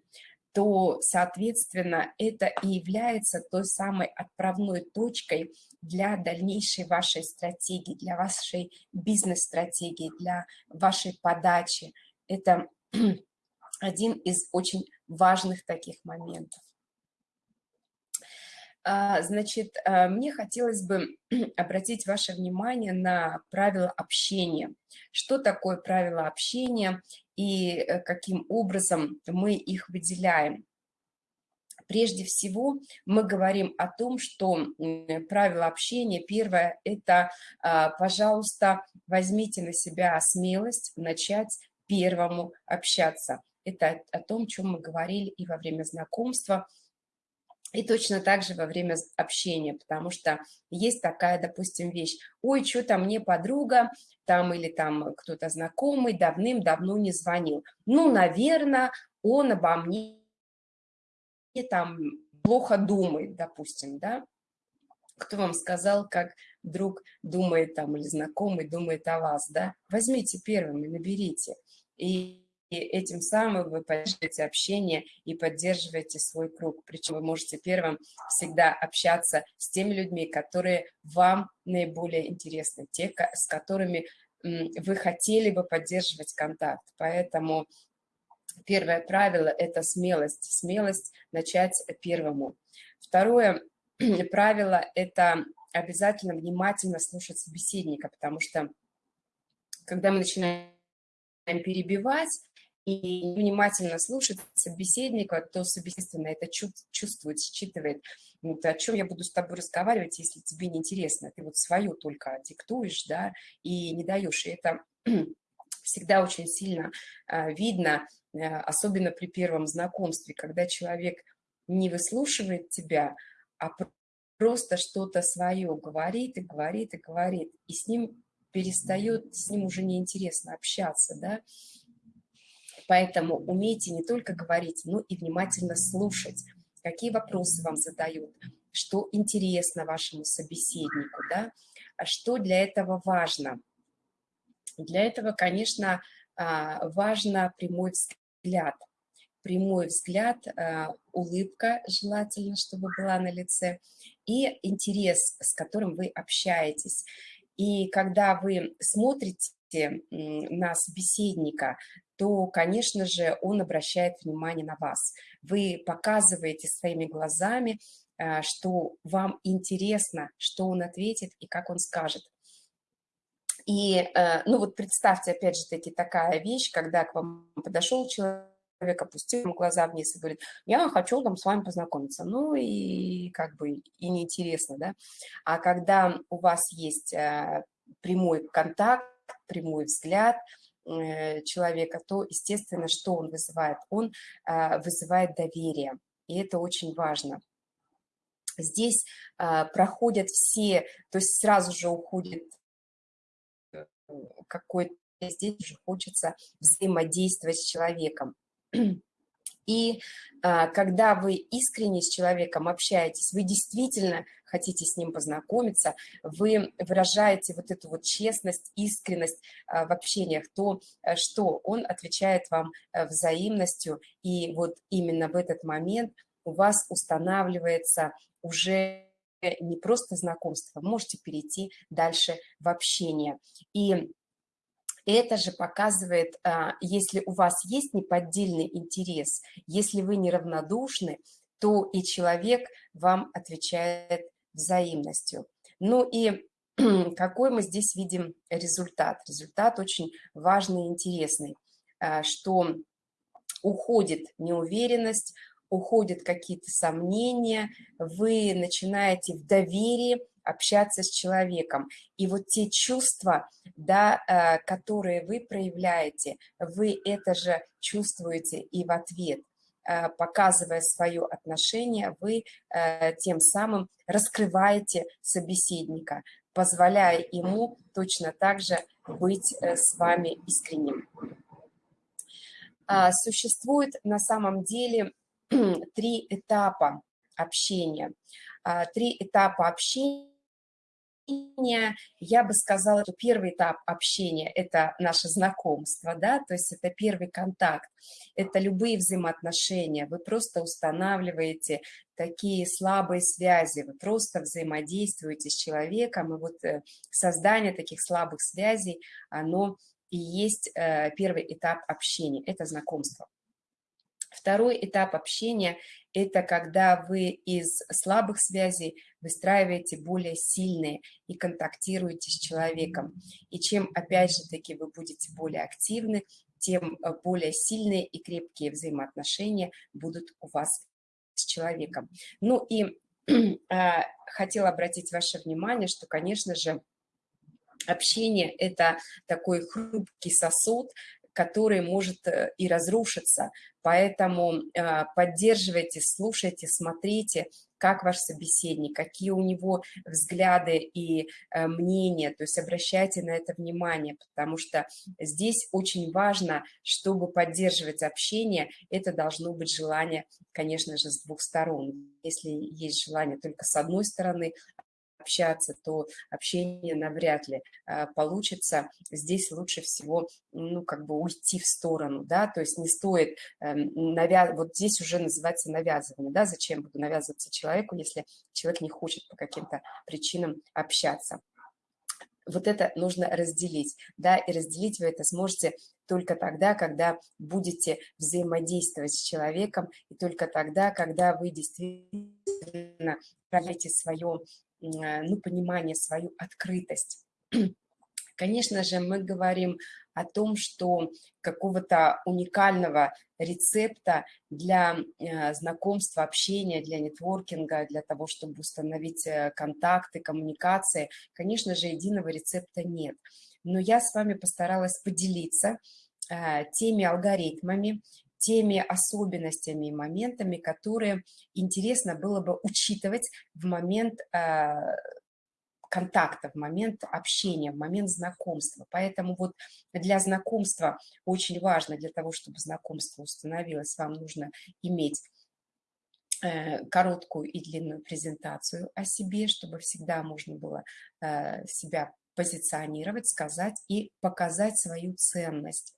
то, соответственно, это и является той самой отправной точкой для дальнейшей вашей стратегии, для вашей бизнес-стратегии, для вашей подачи. Это один из очень важных таких моментов. А, значит, а, мне хотелось бы обратить ваше внимание на правила общения. Что такое правила общения и э, каким образом мы их выделяем? Прежде всего, мы говорим о том, что правила общения, первое, это, а, пожалуйста, возьмите на себя смелость начать первому общаться. Это о том, о чем мы говорили и во время знакомства – И точно так же во время общения, потому что есть такая, допустим, вещь, ой, что-то мне подруга, там или там кто-то знакомый давным-давно не звонил. Ну, наверное, он обо мне там плохо думает, допустим, да. Кто вам сказал, как друг думает там или знакомый думает о вас, да? Возьмите первым и наберите. И и этим самым вы поддерживаете общение и поддерживаете свой круг. Причем вы можете первым всегда общаться с теми людьми, которые вам наиболее интересны, те, с которыми вы хотели бы поддерживать контакт. Поэтому первое правило – это смелость. Смелость начать первому. Второе правило – это обязательно внимательно слушать собеседника, потому что когда мы начинаем перебивать, и внимательно слушать собеседника, то собеседственно это чувствует, считывает. Вот, о чем я буду с тобой разговаривать, если тебе не интересно. Ты вот свою только диктуешь, да, и не даешь. И это всегда очень сильно а, видно, а, особенно при первом знакомстве, когда человек не выслушивает тебя, а просто что-то свое говорит и говорит и говорит, и с ним перестает, с ним уже неинтересно общаться, да, Поэтому умейте не только говорить, но и внимательно слушать, какие вопросы вам задают, что интересно вашему собеседнику, да, а что для этого важно. Для этого, конечно, а, важно прямой взгляд. Прямой взгляд, а, улыбка желательно, чтобы была на лице, и интерес, с которым вы общаетесь. И когда вы смотрите на собеседника, то, конечно же, он обращает внимание на вас. Вы показываете своими глазами, э, что вам интересно, что он ответит и как он скажет. И, э, ну вот представьте, опять же таки, такая вещь, когда к вам подошел человек, опустил ему глаза вниз и говорит, я хочу там с вами познакомиться. Ну и как бы и неинтересно, да. А когда у вас есть э, прямой контакт, прямой взгляд – Э, человека, то, естественно, что он вызывает? Он а, вызывает доверие, и это очень важно. Здесь проходят все, то есть сразу же уходит э, какой-то, здесь уже хочется взаимодействовать с человеком. И а, когда вы искренне с человеком общаетесь, вы действительно хотите с ним познакомиться, вы выражаете вот эту вот честность, искренность а, в общениях, то, а, что он отвечает вам а, взаимностью, и вот именно в этот момент у вас устанавливается уже не просто знакомство, можете перейти дальше в общение. И это же показывает, а, если у вас есть неподдельный интерес, если вы неравнодушны, то и человек вам отвечает взаимностью. Ну и какой мы здесь видим результат? Результат очень важный и интересный, а, что уходит неуверенность, уходят какие-то сомнения, вы начинаете в доверии общаться с человеком. И вот те чувства, да, э, которые вы проявляете, вы это же чувствуете и в ответ. Э, показывая свое отношение, вы э, тем самым раскрываете собеседника, позволяя ему точно так же быть с вами искренним. А, существует на самом деле три этапа общения. А, три этапа общения я бы сказала, что первый этап общения – это наше знакомство, да, то есть это первый контакт, это любые взаимоотношения, вы просто устанавливаете такие слабые связи, вы просто взаимодействуете с человеком, и вот э, создание таких слабых связей, оно и есть э, первый этап общения, это знакомство. Второй этап общения – это когда вы из слабых связей выстраиваете более сильные и контактируете с человеком. И чем, опять же таки, вы будете более активны, тем э, более сильные и крепкие взаимоотношения будут у вас с человеком. Ну и а, хотела обратить ваше внимание, что, конечно же, общение – это такой хрупкий сосуд, который может э, и разрушиться. Поэтому э, поддерживайте, слушайте, смотрите, как ваш собеседник, какие у него взгляды и э, мнения, то есть обращайте на это внимание, потому что здесь очень важно, чтобы поддерживать общение, это должно быть желание, конечно же, с двух сторон. Если есть желание только с одной стороны, общаться, то общение навряд ли а, получится. Здесь лучше всего, ну, как бы уйти в сторону, да, то есть не стоит эм, навязывать, вот здесь уже называется навязывание, да, зачем буду навязываться человеку, если человек не хочет по каким-то причинам общаться вот это нужно разделить, да, и разделить вы это сможете только тогда, когда будете взаимодействовать с человеком, и только тогда, когда вы действительно проявите свое Э, ну, понимание, свою открытость. Конечно же, мы говорим о том, что какого-то уникального рецепта для э, знакомства, общения, для нетворкинга, для того, чтобы установить э, контакты, коммуникации, конечно же, единого рецепта нет. Но я с вами постаралась поделиться теми алгоритмами, теми особенностями и моментами, которые интересно было бы учитывать в момент э, контакта, в момент общения, в момент знакомства. Поэтому вот для знакомства очень важно, для того, чтобы знакомство установилось, вам нужно иметь э, короткую и длинную презентацию о себе, чтобы всегда можно было э, себя позиционировать, сказать и показать свою ценность.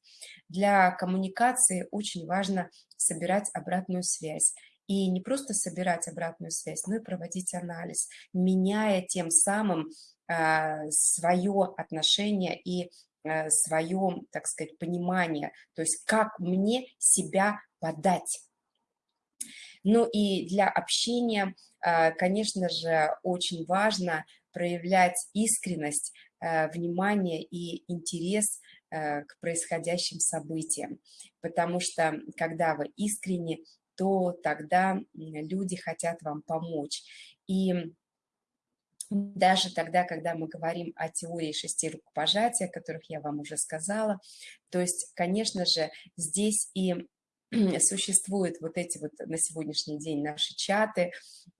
Для коммуникации очень важно собирать обратную связь. И не просто собирать обратную связь, но и проводить анализ, меняя тем самым э, свое отношение и э, свое, так сказать, понимание, то есть как мне себя подать. Ну и для общения, э, конечно же, очень важно проявлять искренность, внимание и интерес э, к происходящим событиям. Потому что когда вы искренне, то тогда люди хотят вам помочь. И даже тогда, когда мы говорим о теории шести рукопожатия, о которых я вам уже сказала, то есть, конечно же, здесь и существуют вот эти вот на сегодняшний день наши чаты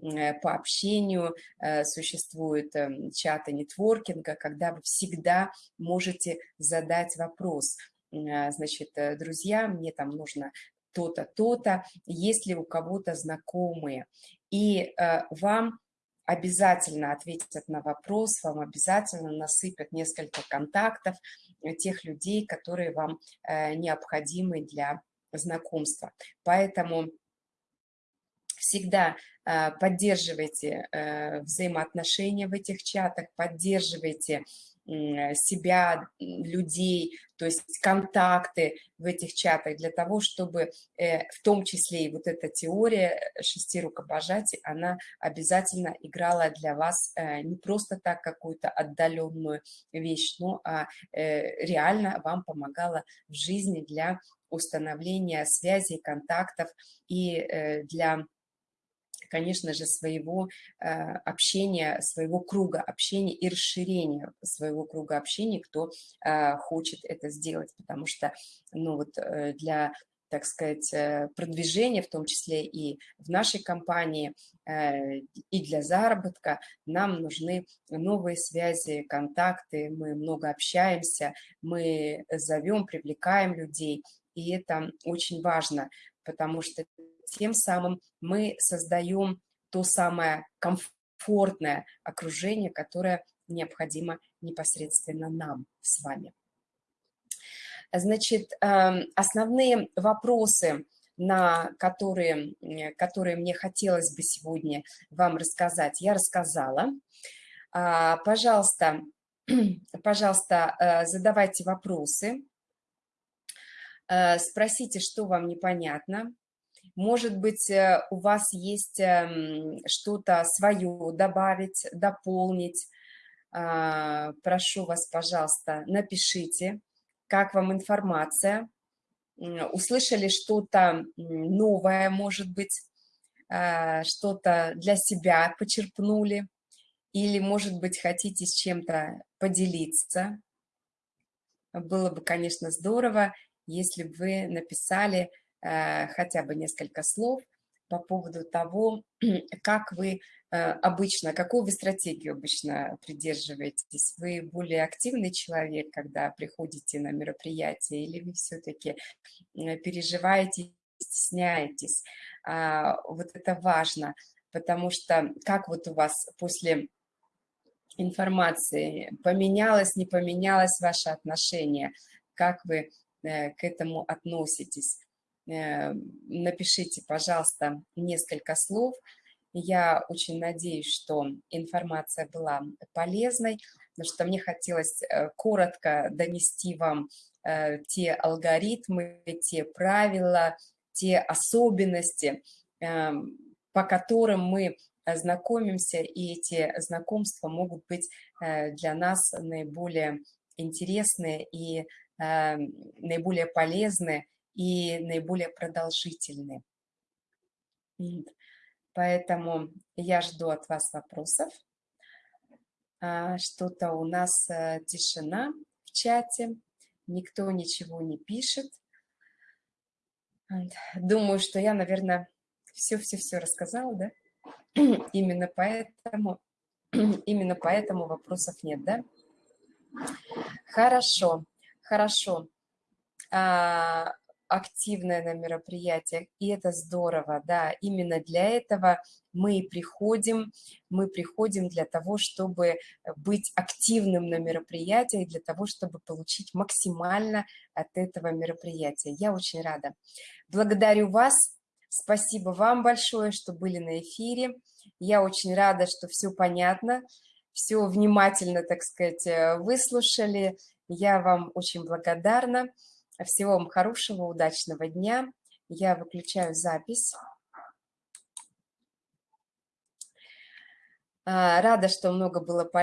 э, по общению, э, существуют эм, чаты нетворкинга, когда вы всегда можете задать вопрос. Э, значит, друзья, мне там нужно то-то, то-то, есть ли у кого-то знакомые. И вам обязательно ответят на вопрос, вам обязательно насыпят несколько контактов тех людей, которые вам необходимы для знакомства. Поэтому всегда а, поддерживайте э, взаимоотношения в этих чатах, поддерживайте себя, людей, то есть контакты в этих чатах для того, чтобы э, в том числе и вот эта теория шести рукопожатий, она обязательно играла для вас э, не просто так какую-то отдаленную вещь, но а реально вам помогала в жизни для установления связей, контактов и э, для конечно же, своего э, общения, своего круга общения и расширения своего круга общения, кто э, хочет это сделать, потому что, ну вот, для так сказать, продвижения, в том числе и в нашей компании, и для заработка, нам нужны новые связи, контакты, мы много общаемся, мы зовем, привлекаем людей, и это очень важно, потому что тем самым мы создаем то самое комфортное окружение, которое необходимо непосредственно нам с вами. Значит, эм, основные вопросы, на которые, которые мне хотелось бы сегодня вам рассказать, я рассказала. А, пожалуйста, пожалуйста, э, задавайте вопросы. Э, спросите, что вам непонятно. Может быть, э, у вас есть эм, что-то свое добавить, дополнить. А, прошу вас, пожалуйста, напишите, как вам информация. Услышали что-то новое, может быть, э, что-то для себя почерпнули, или, может быть, хотите с чем-то поделиться. Было бы, конечно, здорово если бы вы написали э, хотя бы несколько слов по поводу того, как вы э, обычно, какую вы стратегию обычно придерживаетесь? Вы более активный человек, когда приходите на мероприятие, или вы все-таки э, переживаете, стесняетесь? А, вот это важно, потому что как вот у вас после информации поменялось, не поменялось ваше отношение, как вы к этому относитесь? Напишите, пожалуйста, несколько слов, я очень надеюсь, что информация была полезной, потому что мне хотелось э, коротко донести вам э, те алгоритмы, те правила, те особенности, по которым мы знакомимся, и эти знакомства могут быть э, для нас наиболее интересные и наиболее полезны и наиболее продолжительные. Поэтому я жду от вас вопросов. А, что-то у нас э, тишина в чате, никто ничего не пишет. Думаю, что я, наверное, все-все-все рассказала, да? Именно поэтому, именно поэтому вопросов нет, да? Хорошо, хорошо. А, активное на мероприятиях, и это здорово, да, именно для этого мы приходим, мы приходим для того, чтобы быть активным на мероприятиях, для того, чтобы получить максимально от этого мероприятия. Я очень рада. Благодарю вас, спасибо вам большое, что были на эфире. Я очень рада, что все понятно, все внимательно, так сказать, выслушали. Я вам очень благодарна. Всего вам хорошего, удачного дня. Я выключаю запись. А, рада, что много было полезно.